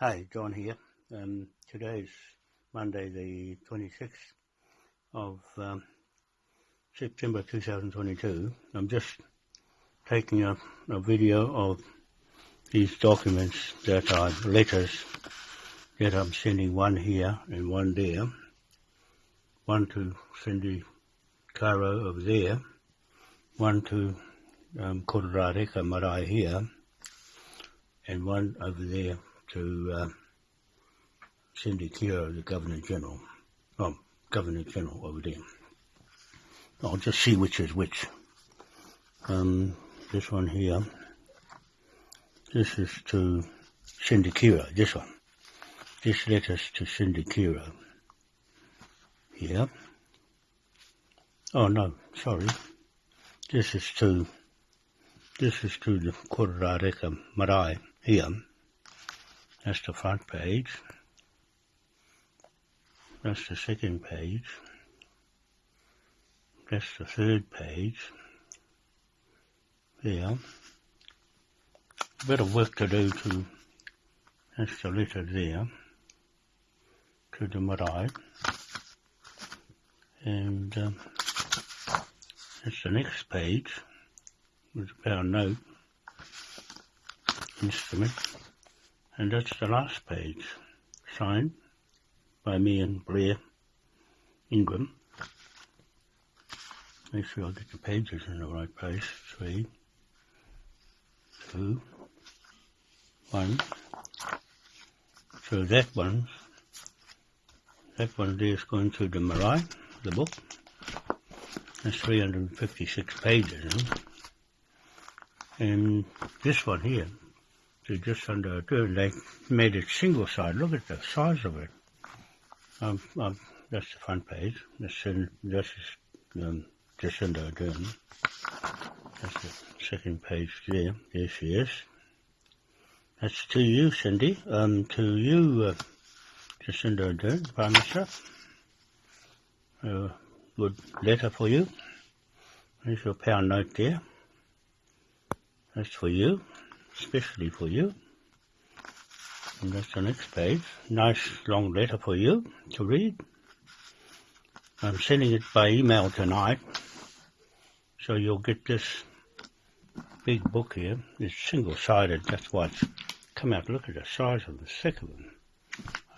Hi, John here. Um, today is Monday, the 26th of um, September 2022. I'm just taking a, a, video of these documents that are letters that I'm sending one here and one there. One to Cindy Kiro over there, one to um, Kororareka Marae here, and one over there to uh, Cindy Kiro, the Governor General. Oh, Governor General over there. I'll just see which is which. Um, this one here. This is to Cindy Kiro, this one. This letter's to Cindy Kiro. Here. Oh no, sorry. This is to, this is to the Kororareka Marae here. That's the front page. That's the second page. That's the third page. There. A bit of work to do to, that's the letter there, to the marae. And um, that's the next page, with a pound note instrument. And that's the last page, signed by me and Blair Ingram. Make sure I get the pages in the right place. Three, two, one. So that one, that one there is going to the Marae, the book. That's 356 pages. And this one here, to just under. They made it single side. Look at the size of it. Um, um, that's the front page. This, that's um, just under a third. That's the second page there. There she is. That's to you, Cindy. Um, to you, uh, Jacinda Ardern, Prime Minister. Uh, good letter for you. There's your pound note there. That's for you especially for you. And that's the next page. Nice long letter for you to read. I'm sending it by email tonight. So you'll get this big book here. It's single-sided. That's why it's come out. Look at the size of the of them.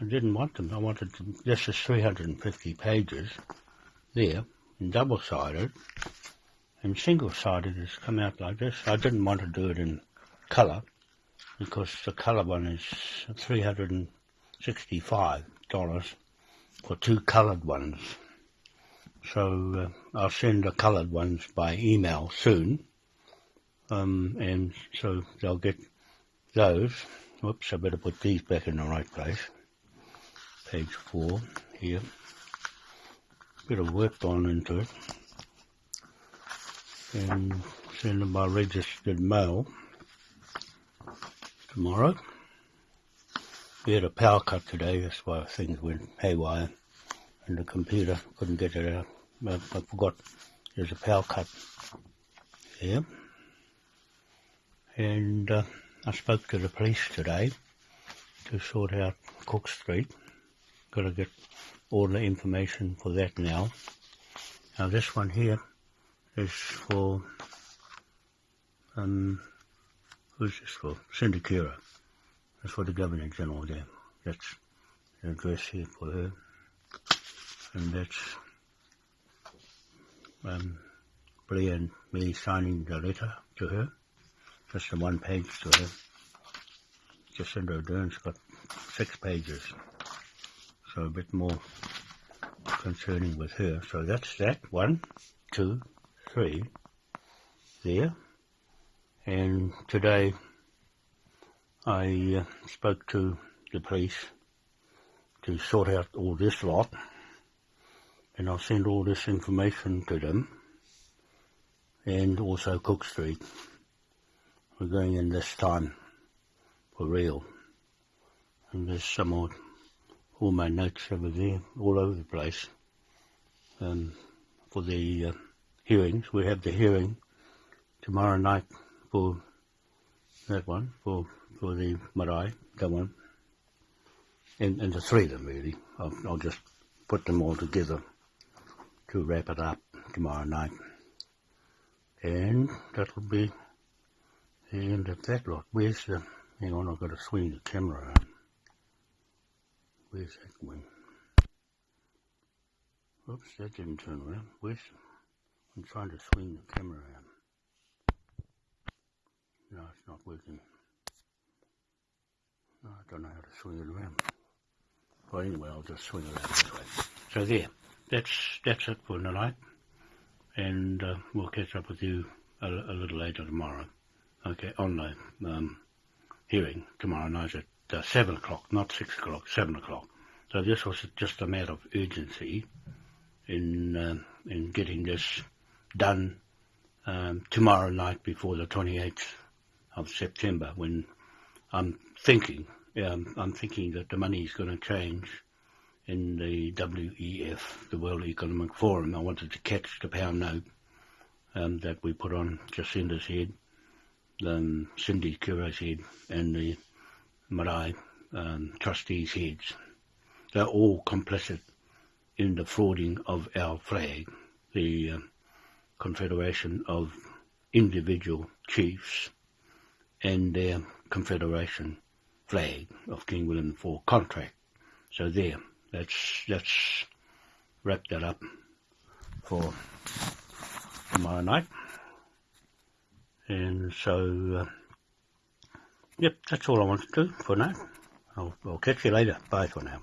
I didn't want them. I wanted to, this is 350 pages there, and double-sided. And single-sided has come out like this. I didn't want to do it in colour because the colour one is $365 for two coloured ones. So uh, I'll send the coloured ones by email soon. Um, and so they'll get those. Whoops, I better put these back in the right place. Page four here. Bit of work gone into it. And send them by registered mail tomorrow. We had a power cut today, that's why things went haywire and the computer couldn't get it out. I, I forgot there's a power cut here. And uh, I spoke to the police today to sort out Cook Street. Got to get all the information for that now. Now this one here is for um, Who's this for? Cindy Kiro. That's for the Governor General there. That's the address here for her. And that's um, Blee and me signing the letter to her. Just the one page to her. Jacinda Ardern's got six pages. So a bit more concerning with her. So that's that. One, two, three. There. And today I uh, spoke to the police to sort out all this lot and I'll send all this information to them and also Cook Street. We're going in this time for real. And there's some more, all my notes over there, all over the place. Um, for the uh, hearings, we have the hearing tomorrow night for that one, for, for the marae, that one. and, and the three of them really. I'll, I'll just put them all together to wrap it up tomorrow night. And that'll be the end of that lot. Where's the, hang on, I've got to swing the camera around. Where's that one? Oops, that didn't turn around. Where's, I'm trying to swing the camera around. Not I don't know how to swing it around. Well, anyway, I'll just swing it around this way. So there, that's that's it for tonight, and uh, we'll catch up with you a, a, little later tomorrow. Okay, on the um, hearing tomorrow night at uh, seven o'clock, not six o'clock, seven o'clock. So this was just a matter of urgency in uh, in getting this done um, tomorrow night before the 28th of September when I'm thinking, I'm thinking that the money is going to change in the WEF, the World Economic Forum. I wanted to catch the pound note um, that we put on Jacinda's head, um, Cindy Kiro's head, and the Marae um, trustees' heads. They're all complicit in the frauding of our flag, the uh, Confederation of Individual Chiefs and their Confederation flag of King William IV contract. So there, let's wrap that up for tomorrow night. And so, uh, yep, that's all I want to do for now. I'll, I'll catch you later. Bye for now.